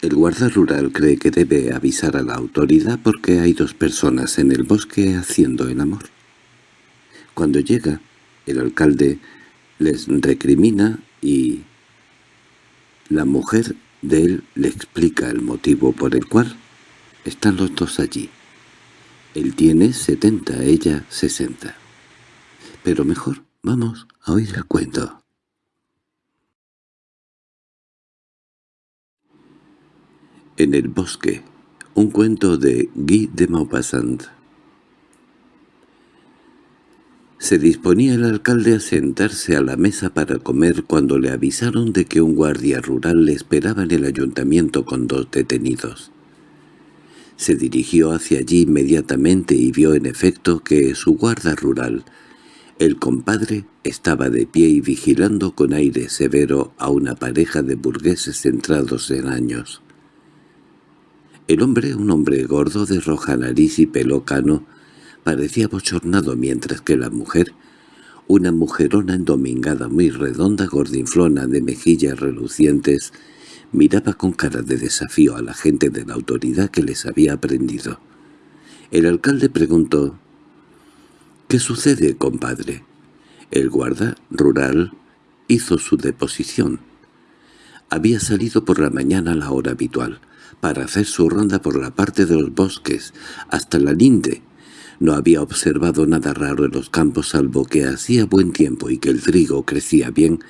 El guarda rural cree que debe avisar a la autoridad porque hay dos personas en el bosque haciendo el amor. Cuando llega, el alcalde les recrimina y la mujer de él le explica el motivo por el cual están los dos allí. Él tiene setenta, ella sesenta. Pero mejor vamos a oír el cuento. En el bosque, un cuento de Guy de Maupassant. Se disponía el alcalde a sentarse a la mesa para comer cuando le avisaron de que un guardia rural le esperaba en el ayuntamiento con dos detenidos. Se dirigió hacia allí inmediatamente y vio en efecto que su guarda rural, el compadre, estaba de pie y vigilando con aire severo a una pareja de burgueses centrados en años. El hombre, un hombre gordo de roja nariz y pelo cano, parecía bochornado mientras que la mujer, una mujerona endomingada muy redonda, gordinflona de mejillas relucientes, miraba con cara de desafío a la gente de la autoridad que les había aprendido. El alcalde preguntó, «¿Qué sucede, compadre?» El guarda rural hizo su deposición. Había salido por la mañana a la hora habitual, para hacer su ronda por la parte de los bosques, hasta la linde. No había observado nada raro en los campos salvo que hacía buen tiempo y que el trigo crecía bien,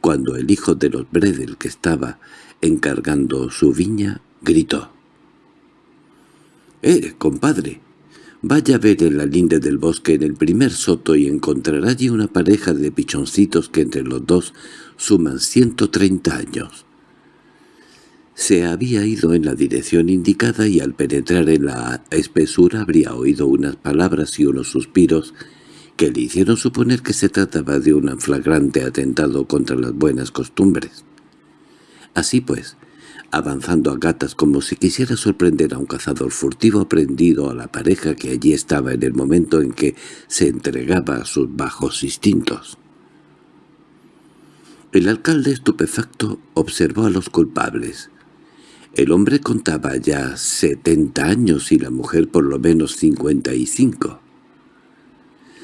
cuando el hijo de los Bredel que estaba encargando su viña gritó. —¡Eh, compadre! Vaya a ver en la linde del bosque en el primer soto y encontrará allí una pareja de pichoncitos que entre los dos suman ciento treinta años. Se había ido en la dirección indicada y al penetrar en la espesura habría oído unas palabras y unos suspiros que le hicieron suponer que se trataba de un flagrante atentado contra las buenas costumbres. Así pues, avanzando a gatas como si quisiera sorprender a un cazador furtivo prendido a la pareja que allí estaba en el momento en que se entregaba a sus bajos instintos. El alcalde estupefacto observó a los culpables. El hombre contaba ya setenta años y la mujer por lo menos cincuenta y cinco.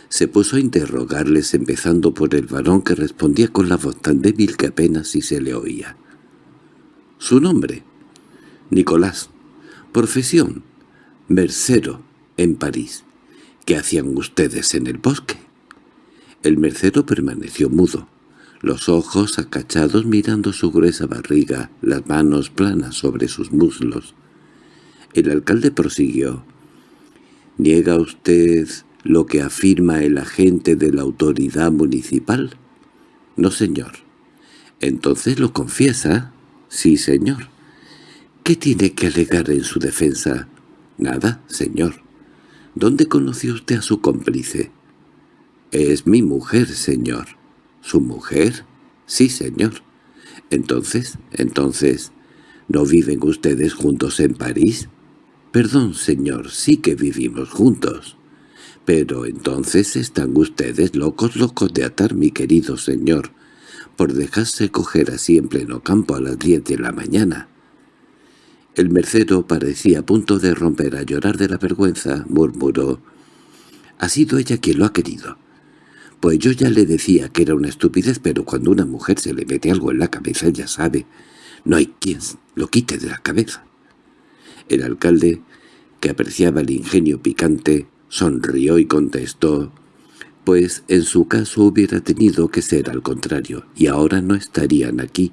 Se puso a interrogarles empezando por el varón que respondía con la voz tan débil que apenas si se le oía. Su nombre, Nicolás. Profesión, mercero, en París. ¿Qué hacían ustedes en el bosque? El mercero permaneció mudo, los ojos acachados mirando su gruesa barriga, las manos planas sobre sus muslos. El alcalde prosiguió. —¿Niega usted lo que afirma el agente de la autoridad municipal? —No, señor. —Entonces lo confiesa. —Sí, señor. —¿Qué tiene que alegar en su defensa? —Nada, señor. —¿Dónde conoció usted a su cómplice? —Es mi mujer, señor. —¿Su mujer? —Sí, señor. —Entonces, entonces, ¿no viven ustedes juntos en París? —Perdón, señor, sí que vivimos juntos. —Pero entonces están ustedes locos, locos de atar, mi querido señor por dejarse coger así en pleno campo a las diez de la mañana. El mercero parecía a punto de romper a llorar de la vergüenza, murmuró. «Ha sido ella quien lo ha querido. Pues yo ya le decía que era una estupidez, pero cuando una mujer se le mete algo en la cabeza ya sabe. No hay quien lo quite de la cabeza». El alcalde, que apreciaba el ingenio picante, sonrió y contestó pues en su caso hubiera tenido que ser al contrario, y ahora no estarían aquí,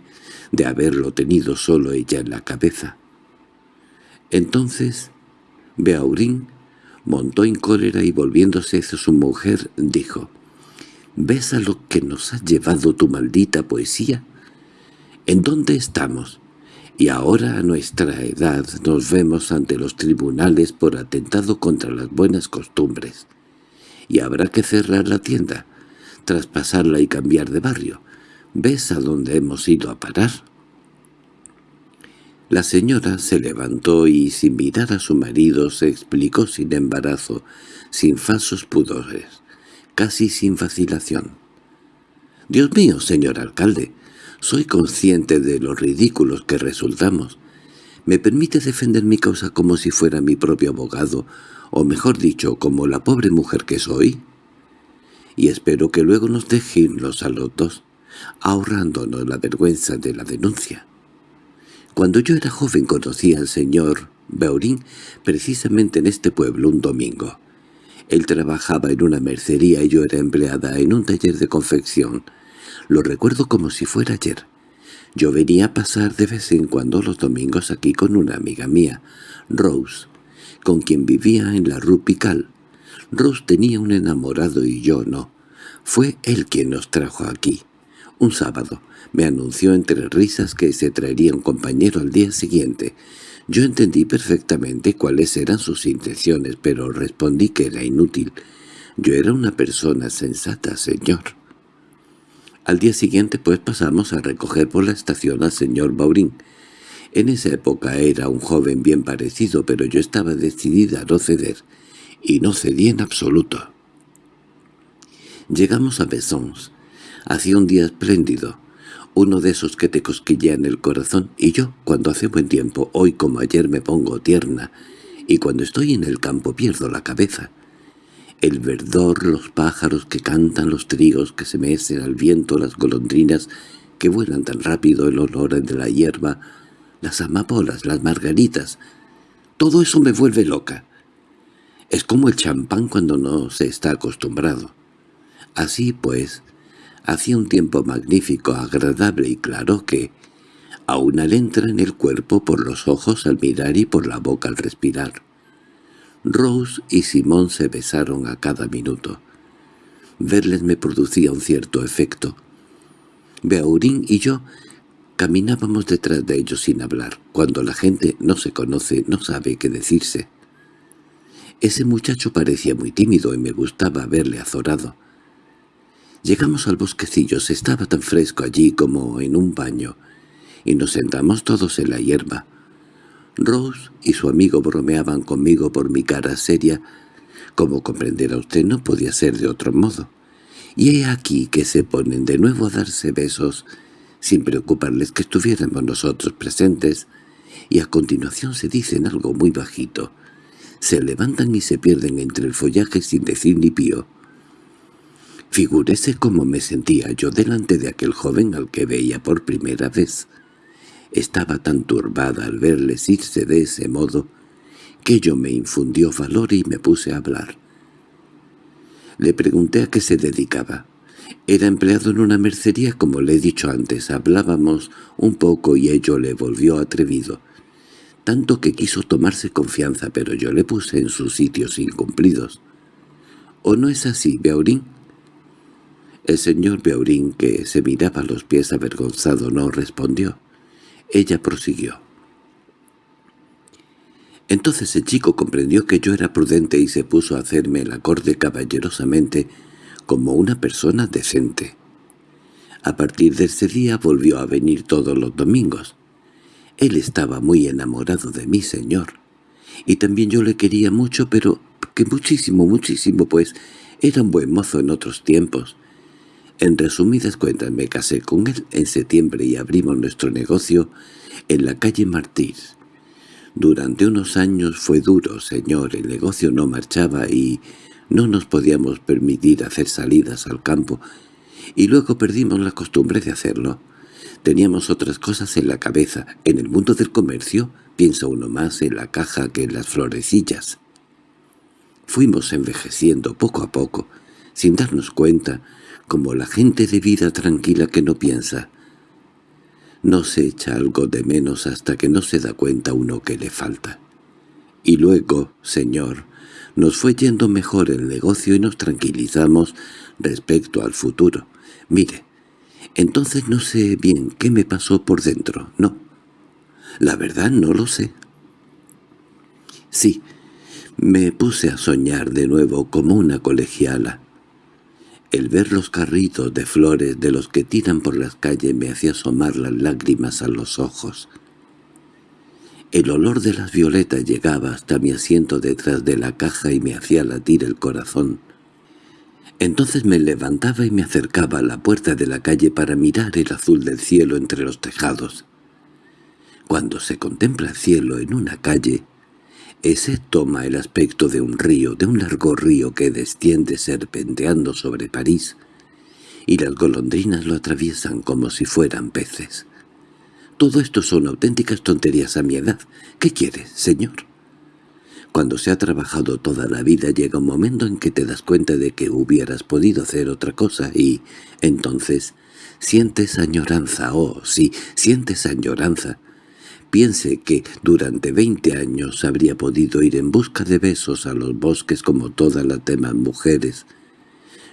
de haberlo tenido solo ella en la cabeza. Entonces, Beaurin montó en cólera y volviéndose hacia su mujer, dijo, «¿Ves a lo que nos ha llevado tu maldita poesía? ¿En dónde estamos?» y ahora a nuestra edad nos vemos ante los tribunales por atentado contra las buenas costumbres y habrá que cerrar la tienda, traspasarla y cambiar de barrio. ¿Ves a dónde hemos ido a parar? La señora se levantó y, sin mirar a su marido, se explicó sin embarazo, sin falsos pudores, casi sin vacilación. «Dios mío, señor alcalde, soy consciente de los ridículos que resultamos, ¿Me permite defender mi causa como si fuera mi propio abogado, o mejor dicho, como la pobre mujer que soy? Y espero que luego nos deje irnos a los dos, ahorrándonos la vergüenza de la denuncia. Cuando yo era joven conocí al señor Beurín precisamente en este pueblo un domingo. Él trabajaba en una mercería y yo era empleada en un taller de confección. Lo recuerdo como si fuera ayer. Yo venía a pasar de vez en cuando los domingos aquí con una amiga mía, Rose, con quien vivía en la Rue Pical. Rose tenía un enamorado y yo no. Fue él quien nos trajo aquí. Un sábado me anunció entre risas que se traería un compañero al día siguiente. Yo entendí perfectamente cuáles eran sus intenciones, pero respondí que era inútil. Yo era una persona sensata, señor. Al día siguiente pues pasamos a recoger por la estación al señor Baurín. En esa época era un joven bien parecido, pero yo estaba decidida a no ceder, y no cedí en absoluto. Llegamos a Besons. Hacía un día espléndido, uno de esos que te cosquillean el corazón, y yo, cuando hace buen tiempo, hoy como ayer me pongo tierna, y cuando estoy en el campo pierdo la cabeza. El verdor, los pájaros que cantan, los trigos que se mecen al viento, las golondrinas que vuelan tan rápido, el olor de la hierba, las amapolas, las margaritas. Todo eso me vuelve loca. Es como el champán cuando no se está acostumbrado. Así pues, hacía un tiempo magnífico, agradable y claro que, aún al entra en el cuerpo por los ojos al mirar y por la boca al respirar. Rose y Simón se besaron a cada minuto. Verles me producía un cierto efecto. Beaurín y yo caminábamos detrás de ellos sin hablar. Cuando la gente no se conoce, no sabe qué decirse. Ese muchacho parecía muy tímido y me gustaba verle azorado. Llegamos al bosquecillo, se estaba tan fresco allí como en un baño, y nos sentamos todos en la hierba. Rose y su amigo bromeaban conmigo por mi cara seria. Como comprenderá usted, no podía ser de otro modo. Y he aquí que se ponen de nuevo a darse besos, sin preocuparles que estuviéramos nosotros presentes, y a continuación se dicen algo muy bajito. Se levantan y se pierden entre el follaje sin decir ni pío. Figúrese cómo me sentía yo delante de aquel joven al que veía por primera vez. Estaba tan turbada al verles irse de ese modo que yo me infundió valor y me puse a hablar. Le pregunté a qué se dedicaba. Era empleado en una mercería, como le he dicho antes. Hablábamos un poco y ello le volvió atrevido. Tanto que quiso tomarse confianza, pero yo le puse en sus sitios incumplidos. ¿O no es así, Beaurín? El señor Beaurín, que se miraba los pies avergonzado, no respondió. Ella prosiguió. Entonces el chico comprendió que yo era prudente y se puso a hacerme el acorde caballerosamente como una persona decente. A partir de ese día volvió a venir todos los domingos. Él estaba muy enamorado de mí, señor. Y también yo le quería mucho, pero que muchísimo, muchísimo, pues era un buen mozo en otros tiempos. En resumidas cuentas me casé con él en septiembre y abrimos nuestro negocio en la calle Martís. Durante unos años fue duro, señor, el negocio no marchaba y no nos podíamos permitir hacer salidas al campo, y luego perdimos la costumbre de hacerlo. Teníamos otras cosas en la cabeza. En el mundo del comercio piensa uno más en la caja que en las florecillas. Fuimos envejeciendo poco a poco, sin darnos cuenta, como la gente de vida tranquila que no piensa. No se echa algo de menos hasta que no se da cuenta uno que le falta. Y luego, señor, nos fue yendo mejor el negocio y nos tranquilizamos respecto al futuro. Mire, entonces no sé bien qué me pasó por dentro, no. La verdad no lo sé. Sí, me puse a soñar de nuevo como una colegiala, el ver los carritos de flores de los que tiran por las calles me hacía asomar las lágrimas a los ojos. El olor de las violetas llegaba hasta mi asiento detrás de la caja y me hacía latir el corazón. Entonces me levantaba y me acercaba a la puerta de la calle para mirar el azul del cielo entre los tejados. Cuando se contempla el cielo en una calle, ese toma el aspecto de un río, de un largo río que desciende serpenteando sobre París, y las golondrinas lo atraviesan como si fueran peces. Todo esto son auténticas tonterías a mi edad. ¿Qué quieres, señor? Cuando se ha trabajado toda la vida llega un momento en que te das cuenta de que hubieras podido hacer otra cosa y, entonces, sientes añoranza, oh, sí, sientes añoranza. Piense que durante veinte años habría podido ir en busca de besos a los bosques como todas las demás mujeres.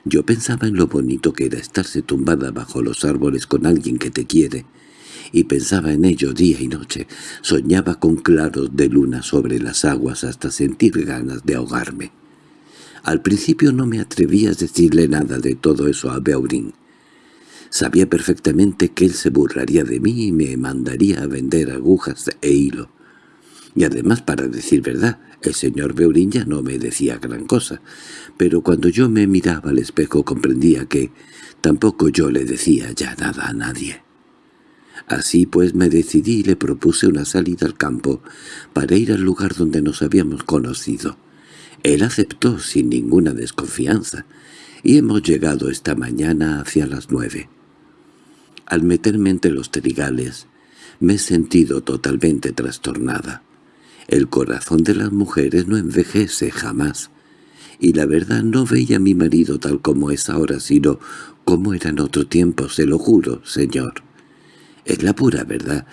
Yo pensaba en lo bonito que era estarse tumbada bajo los árboles con alguien que te quiere, y pensaba en ello día y noche. Soñaba con claros de luna sobre las aguas hasta sentir ganas de ahogarme. Al principio no me atrevía a decirle nada de todo eso a Beurin. Sabía perfectamente que él se burlaría de mí y me mandaría a vender agujas e hilo. Y además, para decir verdad, el señor Beurin ya no me decía gran cosa, pero cuando yo me miraba al espejo comprendía que tampoco yo le decía ya nada a nadie. Así pues me decidí y le propuse una salida al campo para ir al lugar donde nos habíamos conocido. Él aceptó sin ninguna desconfianza, y hemos llegado esta mañana hacia las nueve. Al meterme entre los trigales, me he sentido totalmente trastornada. El corazón de las mujeres no envejece jamás, y la verdad no veía a mi marido tal como es ahora, sino como era en otro tiempo, se lo juro, señor. Es la pura verdad.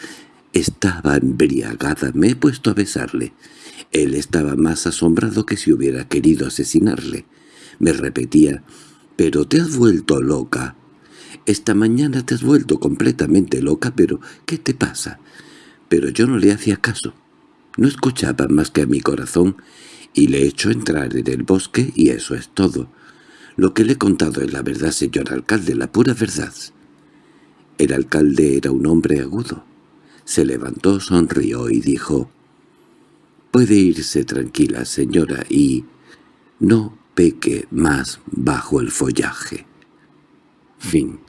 Estaba embriagada, me he puesto a besarle. Él estaba más asombrado que si hubiera querido asesinarle. Me repetía, «¿Pero te has vuelto loca?» «Esta mañana te has vuelto completamente loca, pero ¿qué te pasa?» Pero yo no le hacía caso. No escuchaba más que a mi corazón y le he hecho entrar en el bosque y eso es todo. Lo que le he contado es la verdad, señor alcalde, la pura verdad. El alcalde era un hombre agudo. Se levantó, sonrió y dijo, «Puede irse tranquila, señora, y no peque más bajo el follaje». Fin